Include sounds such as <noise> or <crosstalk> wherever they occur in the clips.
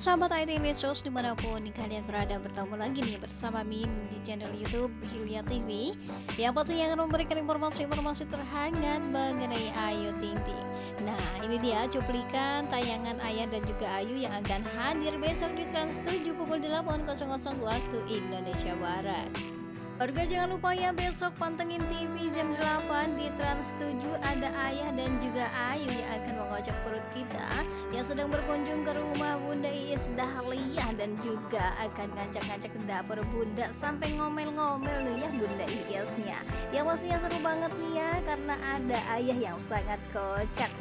Sahabat IT Lesos di mana pun kalian berada. Bertemu lagi nih bersama Min di channel Youtube Hilya TV Yang pastinya akan memberikan informasi-informasi terhangat mengenai Ayu Ting Ting. Nah ini dia cuplikan tayangan Ayah dan juga Ayu yang akan hadir besok di Trans 7 pukul 8.00 waktu Indonesia Barat Warga jangan lupa ya besok pantengin TV jam 8 di Trans 7 ada Ayah dan juga Ayu yang akan mengocok perut kita yang sedang berkunjung ke rumah Bunda Iis Dahlia dan juga akan ngacak-ngacak dapur Bunda sampai ngomel-ngomel nih ya Bunda Iisnya. Yang pastinya seru banget nih ya karena ada Ayah yang sangat kocak. <laughs>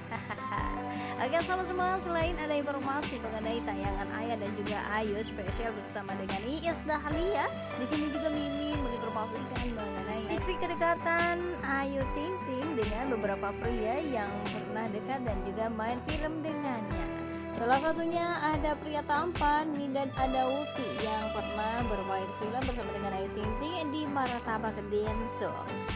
Oke sama semua selain ada informasi mengenai tayangan Ayah dan juga Ayu spesial bersama dengan Iis Dahlia, di sini juga Mimin menginformasikan mengenai istri kedekatan Ayu Ting Ting dengan beberapa pria yang pernah dekat dan juga main film dengannya. Salah satunya ada pria tampan Midan Adausi yang pernah bermain film bersama dengan Ayu Ting Ting di Martabak Denso.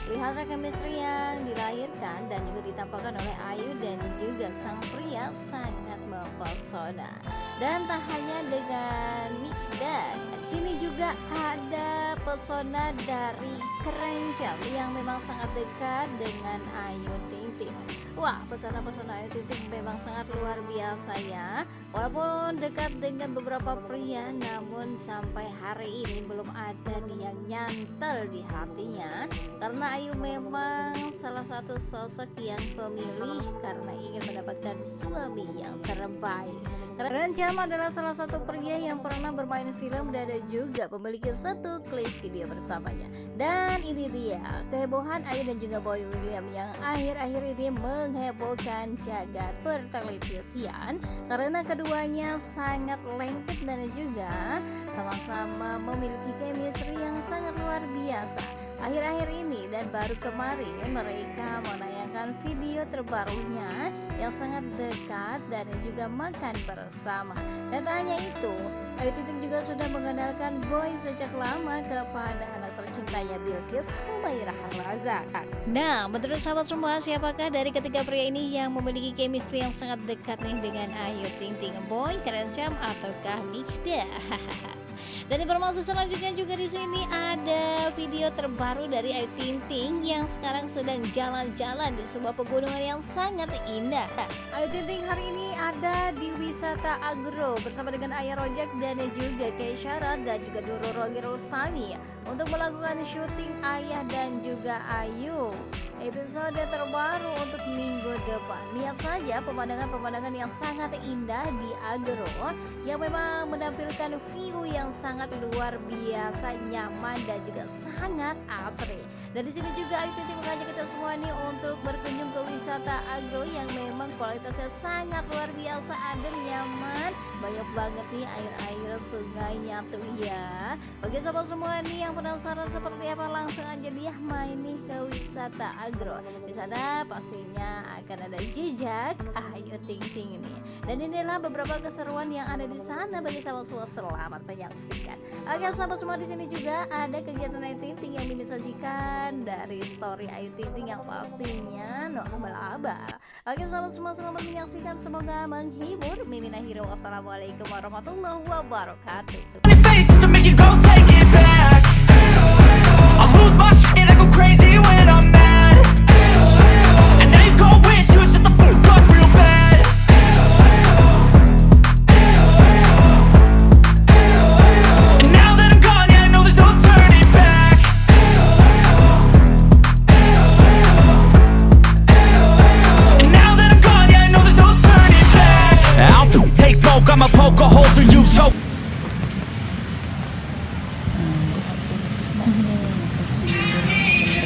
Lihat chemistry yang dilahirkan dan juga ditampakkan oleh Ayu dan juga sang pria sangat mempesona. Dan tak hanya dengan Mikdad, sini juga ada pesona dari Kerencam yang memang sangat dekat dengan Ayu Ting Ting. Wah, pesona-pesona Ayu Ting memang sangat luar biasa ya. Walaupun dekat dengan beberapa pria, namun sampai hari ini belum ada yang nyantel di hatinya. Karena Ayu memang salah satu sosok yang pemilih karena ingin mendapatkan suami yang terbaik. Kerencam adalah salah satu pria yang pernah bermain film dan juga memiliki satu klip video bersamanya. Dan ini dia kehebohan Ayu dan juga Boy William yang akhir-akhir ini menghebohkan jagat pertelevisian karena keduanya sangat lengket dan juga sama-sama memiliki chemistry yang sangat luar biasa. Akhir-akhir ini dan baru kemarin mereka menayangkan video terbarunya yang sangat dekat dan juga makan bersama. Dan tak hanya itu, Ayu Ting juga sudah mengenalkan Boy sejak lama kepada anak tercintanya Bilkis Humairah Harlaza. Nah, menurut sahabat semua, siapakah dari ketiga pria ini yang memiliki chemistry yang sangat dekat nih dengan Ayu Ting Ting Boy, Kerencam, ataukah Mikda? <laughs> Dan informasi selanjutnya juga di sini ada video terbaru dari Ayu Ting Ting yang sekarang sedang jalan-jalan di sebuah pegunungan yang sangat indah. Ayu Ting Ting hari ini ada di wisata Agro bersama dengan Ayah Rojak dan juga Keisha dan juga Doro Rogi Rustami untuk melakukan syuting Ayah dan juga Ayu episode terbaru untuk minggu depan. Lihat saja pemandangan-pemandangan yang sangat indah di Agro yang memang menampilkan view yang sangat luar biasa, nyaman dan juga sangat asri. Dan di sini juga Ayu Ting mengajak kita semua nih untuk berkunjung ke wisata Agro yang memang kualitasnya sangat luar biasa, adem, nyaman, banyak banget nih air-air sungainya tuh ya. Bagi sahabat semua nih yang penasaran seperti apa langsung aja dia main nih ke wisata Agro. Di sana pastinya akan ada jejak Ayu Ting Ting ini. Dan inilah beberapa keseruan yang ada di sana bagi sahabat semua selamat menyaksikan. Oke, sahabat semua di sini juga ada kegiatan Ayu Ting yang mimin sajikan dari story Ayu Ting yang pastinya no abal-abal. Oke, sahabat semua selamat menyaksikan. Semoga menghibur. Mimin akhirnya wassalamualaikum warahmatullahi wabarakatuh.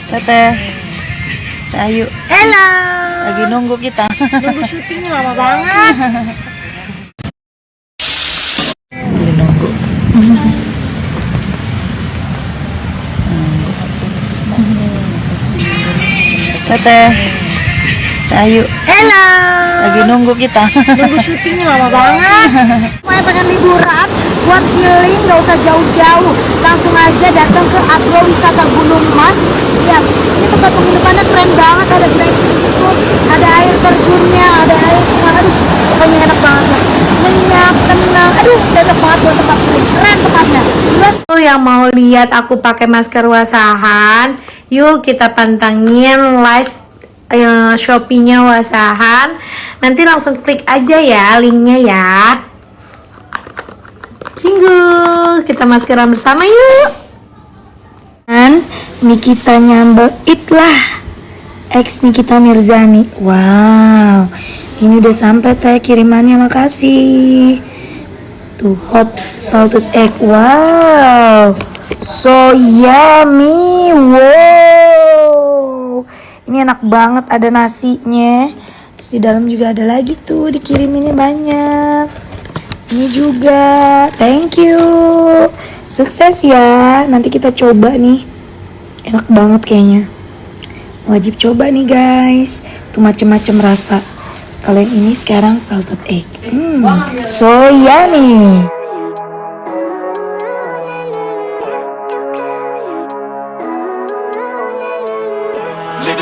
Teteh. Ayu. Hello. Lagi nunggu kita. Nunggu syuting lama banget. Lagi nunggu. Teteh Ayu Hello. Lagi nunggu kita Nunggu syuting lama banget. Mau pengen liburan buat healing nggak usah jauh-jauh. Langsung aja datang ke Agro Wisata Gunung Mas. Lihat, ini tempat penginapannya keren banget. Ada glamping itu, ada air terjunnya, ada air sungai. Aduh, pokoknya enak banget. Nyenyak, tenang. Aduh, cocok banget buat tempat healing keren tempatnya. Tuh yang mau lihat aku pakai masker wasahan, yuk kita pantengin live eh, Shopee-nya wasahan. Nanti langsung klik aja ya linknya ya. Cinggu, kita maskeran bersama yuk. kan Nikita nyambel lah ex Nikita Mirzani wow ini udah sampai teh kirimannya makasih tuh hot salted egg wow so yummy wow ini enak banget ada nasinya. Terus di dalam juga ada lagi tuh dikiriminnya banyak. Ini juga. Thank you. Sukses ya. Nanti kita coba nih. Enak banget kayaknya. Wajib coba nih guys. Tuh macem-macem rasa. Kalau yang ini sekarang salted egg. Hmm, so yummy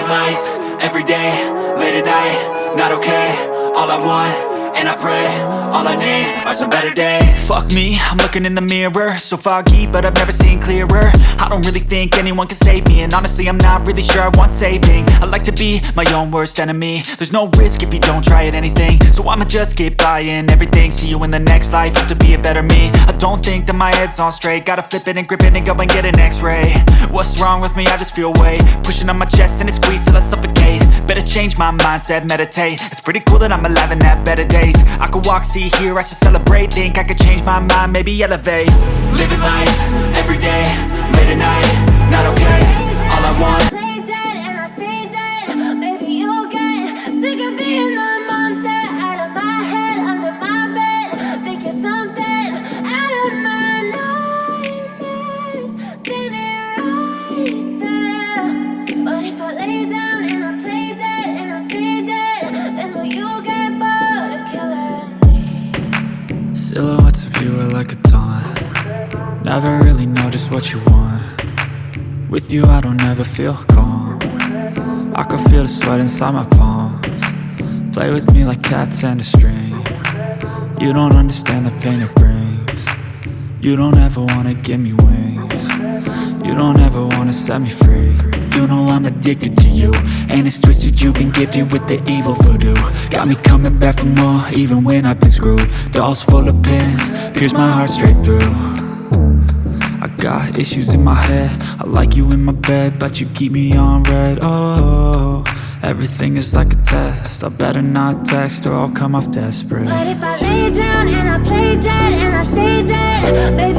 Living life, every day, late at night, not okay All I want, and I pray, all I need are some better days. Fuck me, I'm looking in the mirror. So foggy, but I've never seen clearer. I don't really think anyone can save me. And honestly, I'm not really sure I want saving. I like to be my own worst enemy. There's no risk if you don't try at anything. So I'ma just keep buying everything. See you in the next life, have to be a better me. I don't think that my head's on straight. Gotta flip it and grip it and go and get an x-ray. What's wrong with me? I just feel weight. Pushing on my chest and it squeezes till I suffocate. Better change my mindset, meditate. It's pretty cool that I'm alive and have better days. I could walk, see, hear, I should celebrate. Think I could change my mind, maybe elevate. Living life, every day, late at night, not okay. All I want Never really know just what you want. With you I don't ever feel calm. I can feel the sweat inside my palms. Play with me like cats and a string. You don't understand the pain it brings. You don't ever wanna give me wings. You don't ever wanna set me free. You know I'm addicted to you And it's twisted. You've been gifted with the evil voodoo. Got me coming back for more even when I've been screwed. Dolls full of pins, pierce my heart straight through got issues in my head. I like you in my bed But you keep me on red. Oh, everything is like a test. I better not text or I'll come off desperate. But if I lay down and I play dead and I stay dead, maybe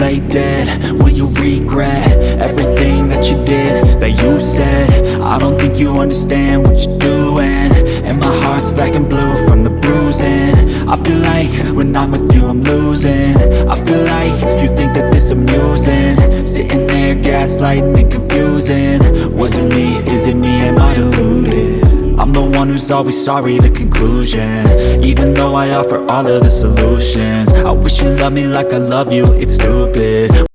play dead, will you regret everything that you did, that you said? I don't think you understand what you're doing. And my heart's black and blue from the bruising. I feel like when I'm with you I'm losing. I feel like you think that this amusing. Sitting there gaslighting one who's always sorry, the conclusion. Even though I offer all of the solutions I wish you loved me like I love you, it's stupid